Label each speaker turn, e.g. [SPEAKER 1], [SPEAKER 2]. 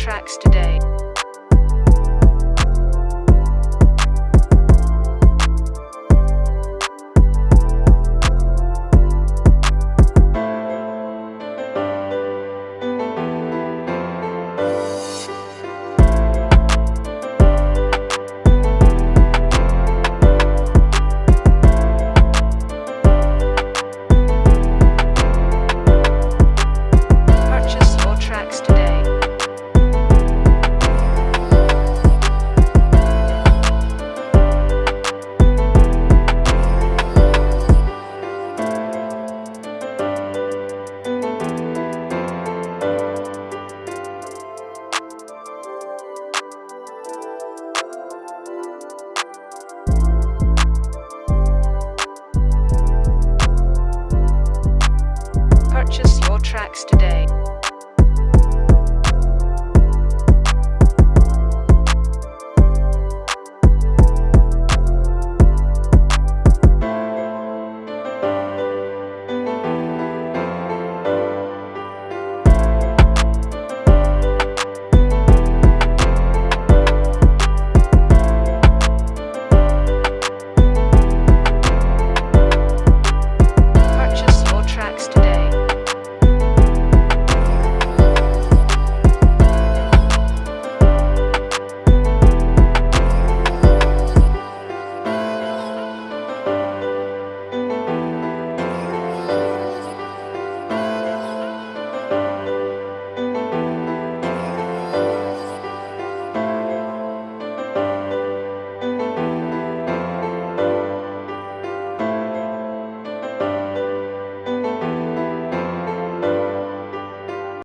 [SPEAKER 1] tracks today. purchase your tracks today.